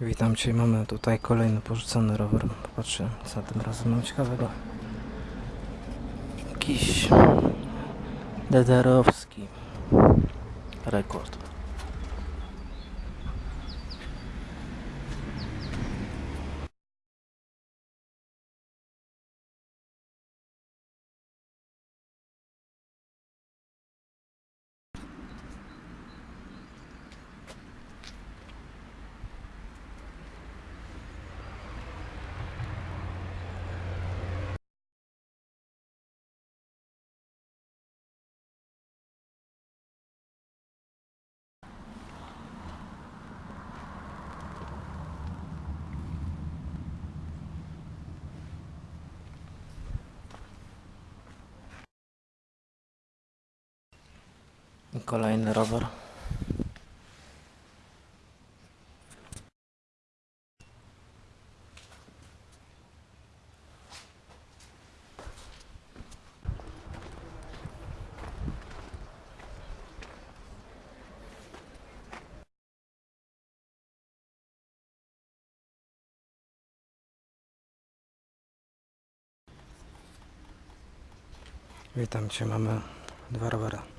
Witam Cię, mamy tutaj kolejny porzucony rower. Popatrzę, co tym razem mam ciekawego. Jakiś DDR-owski rekord. I kolejny rower. Witam Cię, mamy dwa rowery.